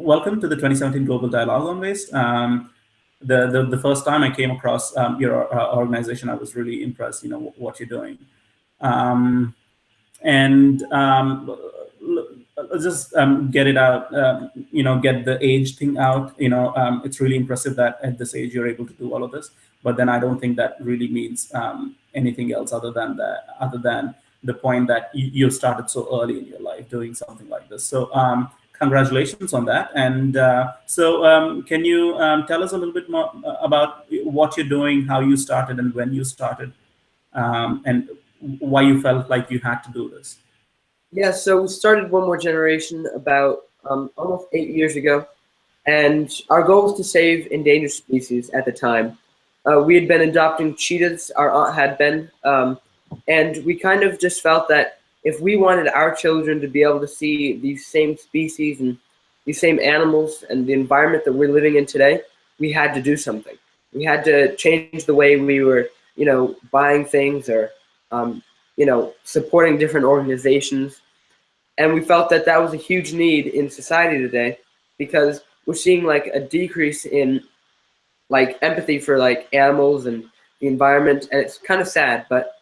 welcome to the 2017 Global Dialogue on Waste. Um, the, the, the first time I came across um, your uh, organization, I was really impressed. You know what you're doing, um, and um, just um, get it out. Uh, you know, get the age thing out. You know, um, it's really impressive that at this age you're able to do all of this. But then I don't think that really means anything else other than that. Other than the point that you, you started so early in your life doing something like this. So congratulations on that. And uh, so um, can you um, tell us a little bit more uh, about what you're doing, how you started and when you started, um, and why you felt like you had to do this? Yeah, so we started One More Generation about um, almost eight years ago. And our goal was to save endangered species at the time. Uh, we had been adopting cheetahs, our aunt had been, um, and we kind of just felt that if we wanted our children to be able to see these same species and these same animals and the environment that we're living in today, we had to do something. We had to change the way we were, you know, buying things or, um, you know, supporting different organizations. And we felt that that was a huge need in society today because we're seeing like a decrease in like empathy for like animals and the environment. And it's kind of sad, but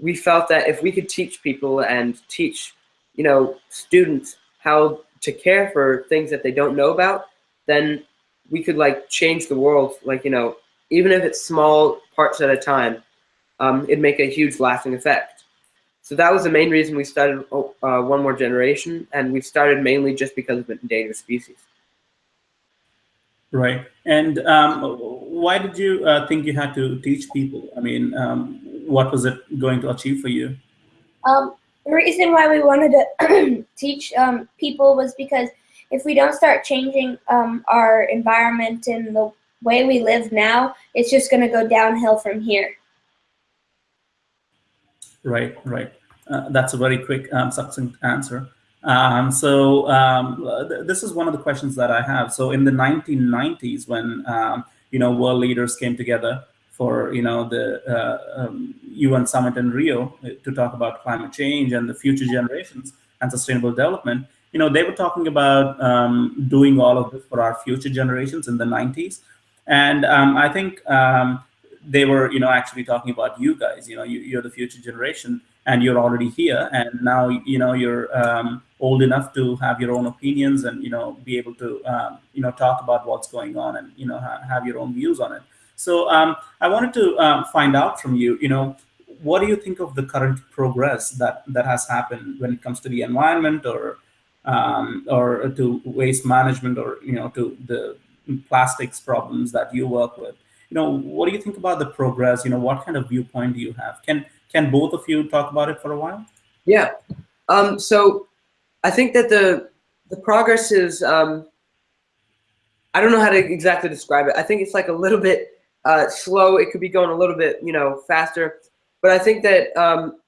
we felt that if we could teach people and teach, you know, students how to care for things that they don't know about, then we could like change the world. Like, you know, even if it's small parts at a time, um, it'd make a huge lasting effect. So that was the main reason we started oh, uh, One More Generation, and we started mainly just because of endangered species. Right. And um, why did you uh, think you had to teach people? I mean, um, what was it going to achieve for you? Um, the reason why we wanted to teach um, people was because if we don't start changing um, our environment and the way we live now, it's just going to go downhill from here. Right, right. Uh, that's a very quick, um, succinct answer. Um, so um, th this is one of the questions that I have. So in the 1990s, when um, you know world leaders came together for you know the uh, um, UN summit in Rio to talk about climate change and the future generations and sustainable development. You know, they were talking about um, doing all of this for our future generations in the 90s, and um, I think um, they were you know actually talking about you guys. You know, you, are the future generation, and you're already here, and now you know you're um, old enough to have your own opinions and you know be able to um, you know talk about what's going on and you know ha have your own views on it. So um, I wanted to um, find out from you, you know, what do you think of the current progress that that has happened when it comes to the environment or um, or to waste management or you know to the plastics problems that you work with? You know, what do you think about the progress? You know, what kind of viewpoint do you have? Can can both of you talk about it for a while? Yeah. Um, so I think that the the progress is um, I don't know how to exactly describe it. I think it's like a little bit uh, slow. It could be going a little bit, you know, faster. But I think that um,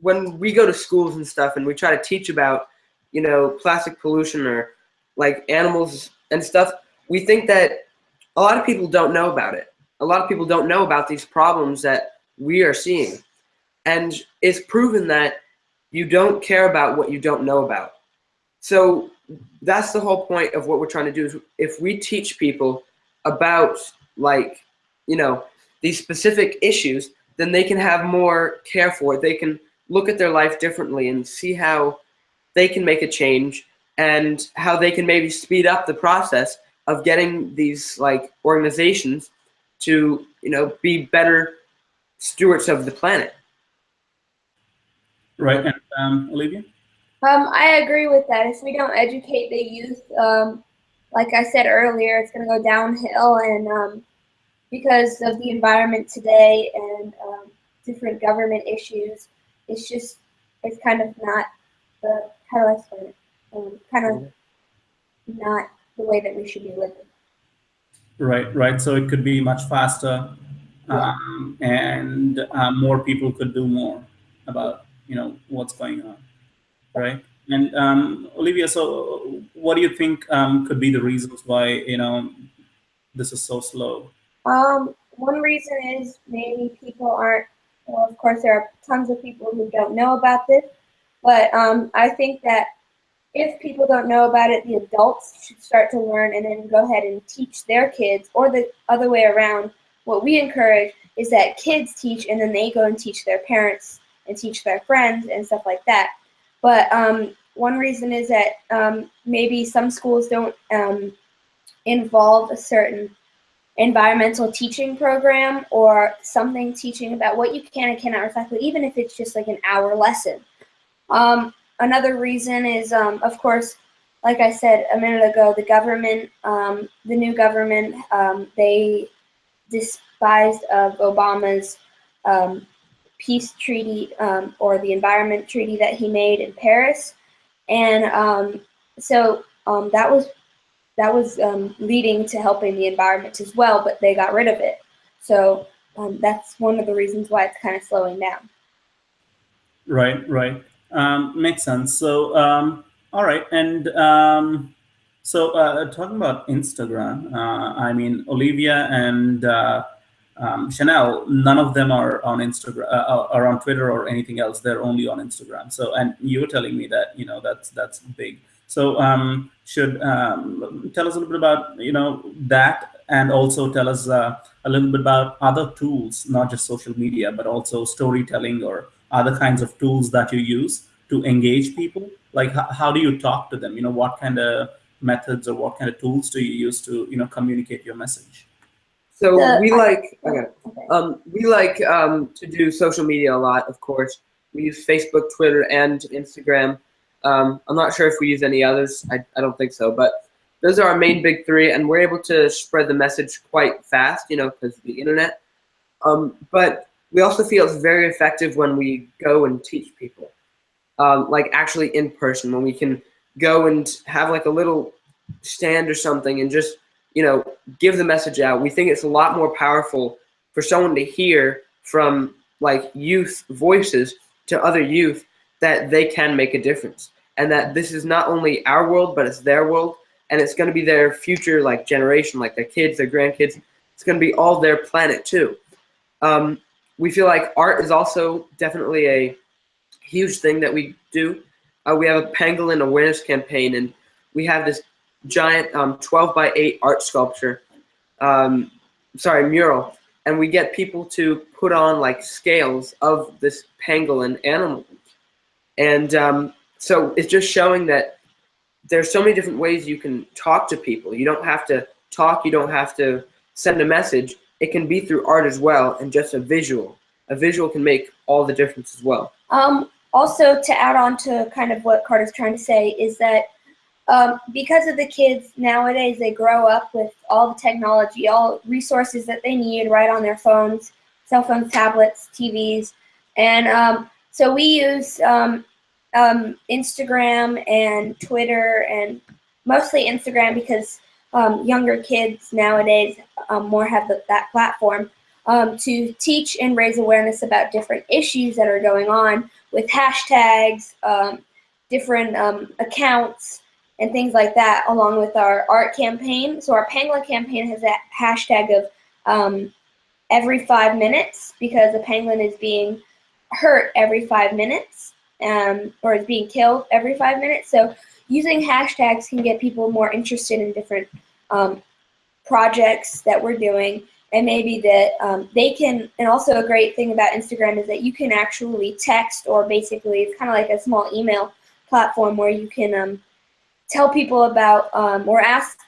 when we go to schools and stuff and we try to teach about, you know, plastic pollution or like animals and stuff, we think that a lot of people don't know about it. A lot of people don't know about these problems that we are seeing. And it's proven that you don't care about what you don't know about. So that's the whole point of what we're trying to do is if we teach people about like, you know, these specific issues, then they can have more care for it. They can look at their life differently and see how they can make a change and how they can maybe speed up the process of getting these like organizations to, you know, be better stewards of the planet. Right, and um, Olivia? Um, I agree with that. If we don't educate the youth, um, like I said earlier, it's going to go downhill. And um, because of the environment today and um, different government issues, it's just, it's kind of not the, how do I explain it? Um, kind of not the way that we should be living. Right, right. So it could be much faster yeah. Um, and uh, more people could do more about, you know, what's going on, right? And um, Olivia, so what do you think um, could be the reasons why you know this is so slow? Um, one reason is maybe people aren't. Well, of course, there are tons of people who don't know about this, but um, I think that if people don't know about it, the adults should start to learn and then go ahead and teach their kids, or the other way around. What we encourage is that kids teach and then they go and teach their parents and teach their friends and stuff like that. But um, one reason is that um, maybe some schools don't um, involve a certain environmental teaching program or something teaching about what you can and cannot recycle, even if it's just like an hour lesson. Um, another reason is, um, of course, like I said a minute ago, the government, um, the new government, um, they despised of Obama's um, peace treaty um, or the environment treaty that he made in Paris. And um, so um, that was that was um, leading to helping the environment as well, but they got rid of it. So um, that's one of the reasons why it's kind of slowing down. Right, right. Um, makes sense. So, all right. And so uh, talking about Instagram, uh, I mean, Olivia and uh, um, Chanel, none of them are on Instagram, uh, are on Twitter or anything else. They're only on Instagram. So, and you were telling me that you know that's that's big. So, um, should um, tell us a little bit about you know that, and also tell us uh, a little bit about other tools, not just social media, but also storytelling or other kinds of tools that you use to engage people. Like, how do you talk to them? You know, what kind of methods or what kind of tools do you use to you know communicate your message? So The- we like okay. Okay. Um, we like um, to do social media a lot, of course. We use Facebook, Twitter, and Instagram. Um, I'm not sure if we use any others. I, I don't think so, but those are our main big three, and we're able to spread the message quite fast, you know, because of the internet. Um, but we also feel it's very effective when we go and teach people, um, like actually in person, when we can go and have like a little stand or something and just you know give the message out. We think it's a lot more powerful for someone to hear from like youth voices to other youth that they can make a difference. And that this is not only our world but it's their world. And it's going to be their future like generation like their kids their grandkids. It's going to be all their planet too. Um, we feel like art is also definitely a huge thing that we do. Uh, we have a pangolin awareness campaign and we have this giant um, 12 by 8 art sculpture um, sorry mural. And we get people to put on like scales of this pangolin animal. And um, so it's just showing that there's so many different ways you can talk to people. You don't have to talk you don't have to send a message. It can be through art as well and just a visual. A visual can make all the difference as well. Um, also, to add on to kind of what Carter's trying to say is that um, because of the kids nowadays, they grow up with all the technology, all resources that they need right on their phones, cell phones, tablets, TVs, and um, so we use um, um, Instagram and Twitter and mostly Instagram because um, younger kids nowadays um, more have the, that platform to teach and raise awareness about different issues that are going on with hashtags, different accounts, and things like that, along with our art campaign. So our Pangolin campaign has that hashtag of um, every five minutes because a penguin is being hurt every five minutes um, or is being killed every five minutes. So using hashtags can get people more interested in different um, projects that we're doing and maybe that um, they can and also a great thing about instagram is that you can actually text or basically it's kind of like a small email platform where you can um, tell people about um, or ask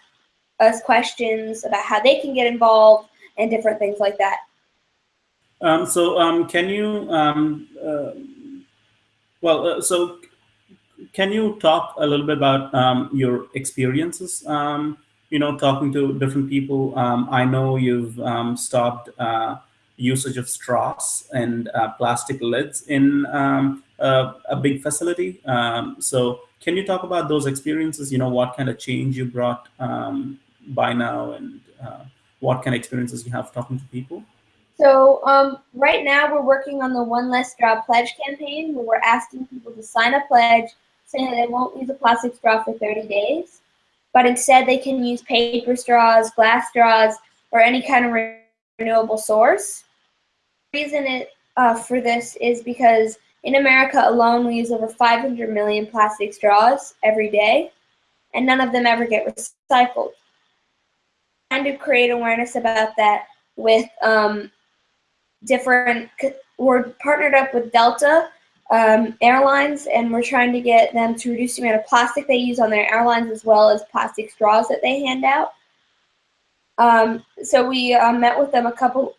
us questions about how they can get involved and different things like that Um, so um, can you, um, uh, well, uh, so can you talk a little bit about um, your experiences, um, you know, talking to different people? I know you've stopped uh, usage of straws and uh, plastic lids in um, a, a big facility. Um, so can you talk about those experiences, you know, what kind of change you brought um, by now and uh, what kind of experiences you have talking to people? So um, right now we're working on the One Less Straw Pledge campaign where we're asking people to sign a pledge saying they won't use a plastic straw for 30 days, but instead they can use paper straws, glass straws, or any kind of renewable source. Reason it, uh, for this is because in America alone, we use over 500 million plastic straws every day, and none of them ever get recycled. Trying to create awareness about that with um, different, we're partnered up with Delta um, Airlines, and we're trying to get them to reduce the amount of plastic they use on their airlines as well as plastic straws that they hand out. Um, so we uh, met with them a couple,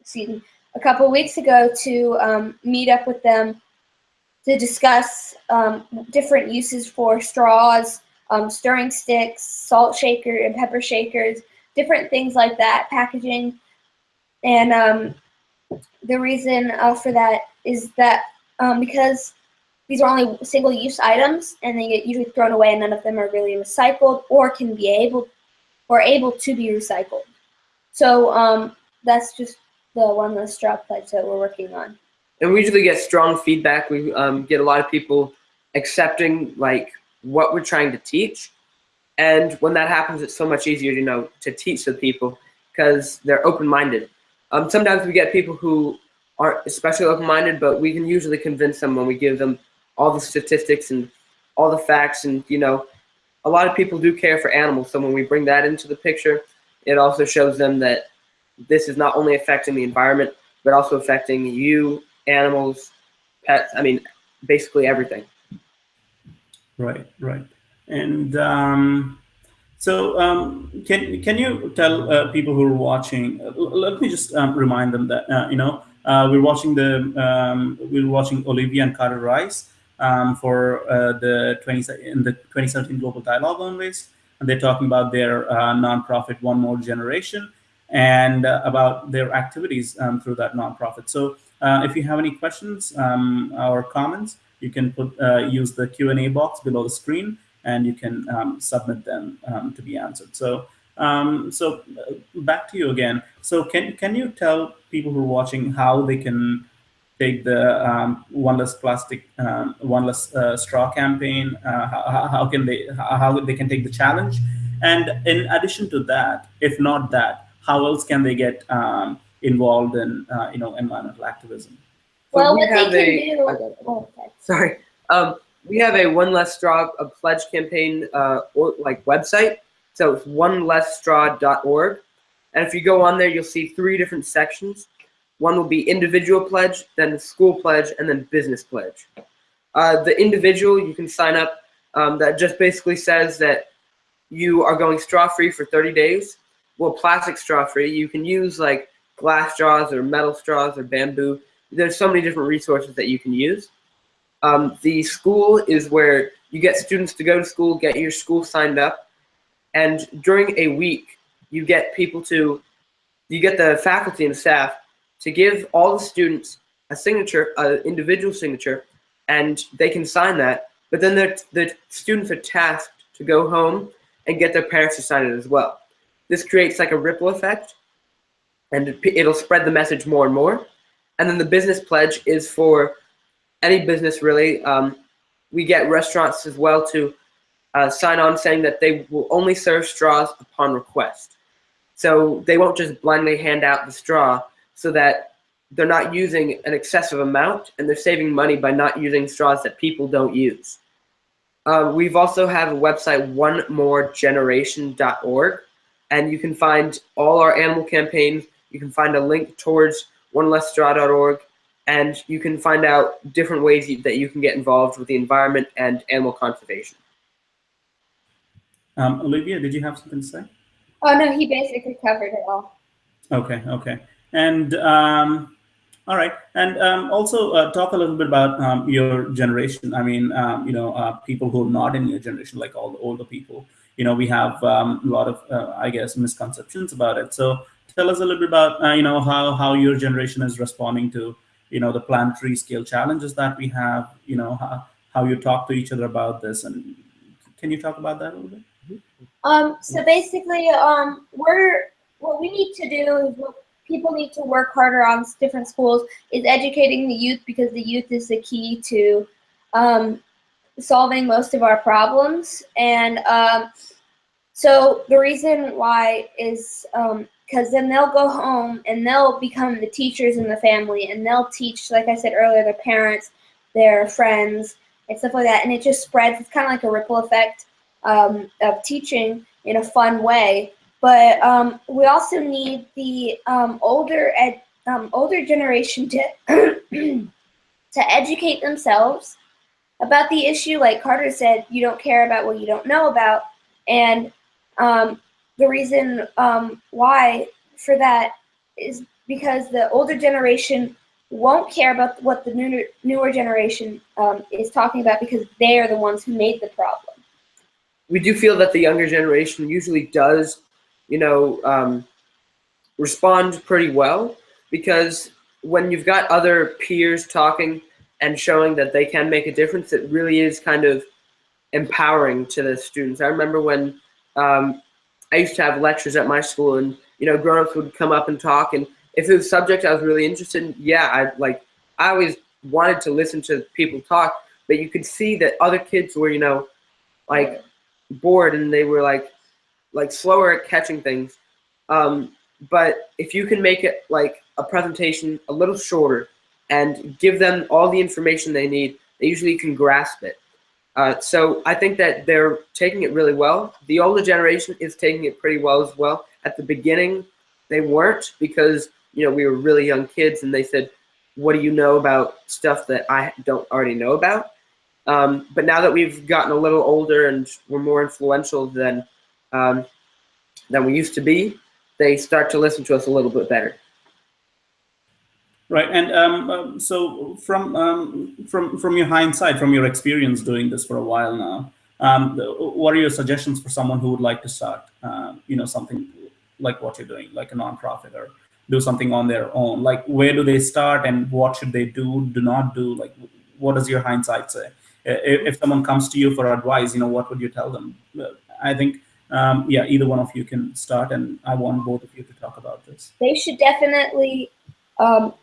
excuse me, a couple weeks ago to um, meet up with them to discuss um, different uses for straws, um, stirring sticks, salt shaker and pepper shakers, different things like that, packaging. And um, the reason uh, for that is that um, because these are only single-use items and they get usually thrown away and none of them are really recycled or can be able or able to be recycled. So um, that's just the one less straw pledge that we're working on. And we usually get strong feedback. We um, get a lot of people accepting like what we're trying to teach. And when that happens, it's so much easier, you know, to teach the people because they're open-minded. Um, sometimes we get people who aren't especially open-minded, but we can usually convince them when we give them all the statistics and all the facts. And you know, a lot of people do care for animals. So when we bring that into the picture, it also shows them that this is not only affecting the environment, but also affecting you, animals, pets. I mean, basically everything. Right, right. And um, so, um, can can you tell uh, people who are watching? Uh, let me just um, remind them that uh, you know uh, we're watching the um, we're watching Olivia and Carter Rice um, for uh, the 20 in the 2017 Global Dialogue on Waste, and they're talking about their uh, nonprofit One More Generation and about their activities um, through that nonprofit. So, if you have any questions um, or comments, you can put use the Q and A box below the screen and you can um, submit them um, to be answered. So, um, so uh, back to you again. So, can can you tell people who are watching how they can take the um, one less plastic, one less uh, straw campaign? Uh, how, how, can they how they can take the challenge? And in addition to that, if not that, how else can they get um, involved in uh, you know environmental activism? Well, we what they can a, do. Oh, okay. Sorry. Um, we have a one less straw a pledge campaign uh, or like website. So it's onelessstraw.org. And if you go on there, you'll see three different sections. One will be individual pledge, then the school pledge, and then business pledge. Uh, the individual, you can sign up. Um, that just basically says that you are going straw free for 30 days. Well, plastic straw free. You can use like glass straws or metal straws or bamboo. There's so many different resources that you can use. Um, the school is where you get students to go to school, get your school signed up, and during a week, you get people to, you get the faculty and staff to give all the students a signature, an individual signature, and they can sign that. But then the students are tasked to go home and get their parents to sign it as well. This creates like a ripple effect, and it'll spread the message more and more. And then the business pledge is for any business really. Um, we get restaurants as well to uh, sign on saying that they will only serve straws upon request. So they won't just blindly hand out the straw so that they're not using an excessive amount and they're saving money by not using straws that people don't use. Uh, we've also have a website, onemoregeneration.org, and you can find all our animal campaigns. You can find a link towards onelessstraw.org and you can find out different ways that you can get involved with the environment and animal conservation. Um, Olivia, did you have something to say? Oh no, he basically covered it all. Okay, okay, and um, all right, and um, also uh, talk a little bit about um, your generation. I mean, um, you know, uh, people who are not in your generation, like all the older people. You know, we have um, a lot of, uh, I guess, misconceptions about it. So tell us a little bit about, uh, you know, how how your generation is responding to you know the planetary scale challenges that we have you know how, how you talk to each other about this. And can you talk about that a little bit? Um so basically um we're what we need to do is what people need to work harder on different schools is educating the youth because the youth is the key to um, solving most of our problems and um, so the reason why is um, because then they'll go home and they'll become the teachers in the family and they'll teach, like I said earlier, their parents, their friends, and stuff like that. And it just spreads. It's kind of like a ripple effect um, of teaching in a fun way. But um, we also need the um, older ed, um, older generation to to educate themselves about the issue. Like Carter said, you don't care about what you don't know about, and um, the reason um, why for that is because the older generation won't care about what the newer, newer generation um, is talking about because they are the ones who made the problem. We do feel that the younger generation usually does, you know, um, respond pretty well because when you've got other peers talking and showing that they can make a difference, it really is kind of empowering to the students. I remember when um, I used to have lectures at my school and, you know, grown-ups would come up and talk and if it was a subject I was really interested in, yeah, I like I always wanted to listen to people talk, but you could see that other kids were, you know, like bored and they were like like slower at catching things. Um, but if you can make it like a presentation a little shorter and give them all the information they need, they usually can grasp it. Uh, so I think that they're taking it really well. The older generation is taking it pretty well as well. At the beginning, they weren't because you know, we were really young kids and they said, what do you know about stuff that I don't already know about? Um, but now that we've gotten a little older and we're more influential than, um, than we used to be, they start to listen to us a little bit better. Right, and um, um so from um, from from your hindsight, from your experience doing this for a while now, um, what are your suggestions for someone who would like to start, uh, you know, something like what you're doing, like a nonprofit or do something on their own? Like where do they start and what should they do do not do? Like what does your hindsight say? If, someone comes to you for advice you know what would you tell them? I think um, yeah either one of you can start and i want both of you to talk about this. They should definitely um,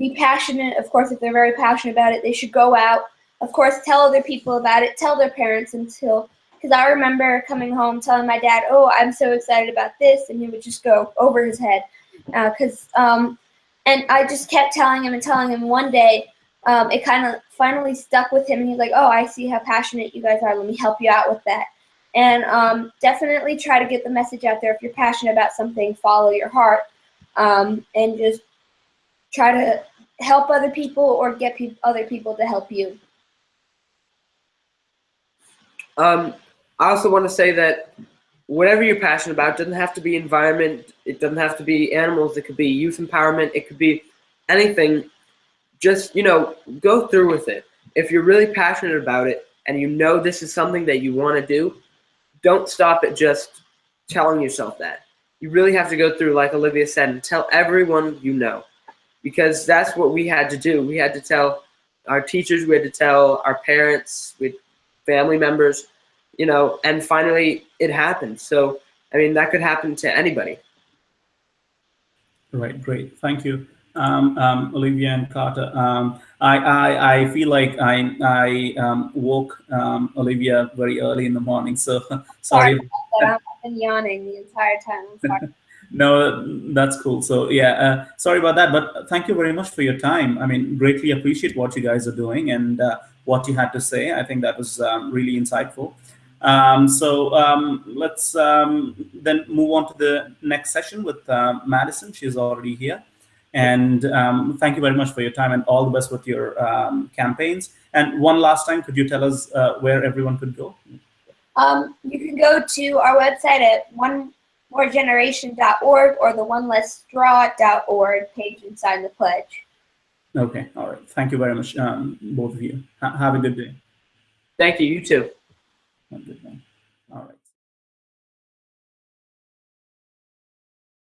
be passionate of course if they're very passionate about it they should go out of course tell other people about it tell their parents until because I remember coming home telling my dad, "Oh, I'm so excited about this," and he would just go over his head because uh, um, and I just kept telling him and telling him. One day, um, it kind of finally stuck with him, and he's like, "Oh, I see how passionate you guys are. Let me help you out with that." And um, definitely try to get the message out there. If you're passionate about something, follow your heart, um, and just try to help other people or get pe other people to help you. Um, I also want to say that whatever you're passionate about doesn't have to be environment it doesn't have to be animals it could be youth empowerment it could be anything. Just you know go through with it. If you're really passionate about it and you know this is something that you want to do don't stop at just telling yourself that. You really have to go through like olivia said and tell everyone you know because that's what we had to do we had to tell our teachers we had to tell our parents with family members you know, and finally it happened. So, I mean, that could happen to anybody. Right, great. Thank you. Um, um, Olivia and Carter. Um, I, I, I feel like I, I um, woke um, Olivia very early in the morning, so sorry. sorry I've been yawning the entire time. no, that's cool. So yeah, uh, sorry about that, but thank you very much for your time. I mean, greatly appreciate what you guys are doing and uh, what you had to say. I think that was um, really insightful. Um, so um, let's um, then move on to the next session with uh, Madison. She's already here. And um, thank you very much for your time and all the best with your um, campaigns. And one last time, could you tell us uh, where everyone could go? You can go to our website at onemoregeneration.org or the onelessstraw.org page and sign the pledge. Okay, all right. Thank you very much, um, both of you. H have a good day. Thank you. You too. All right.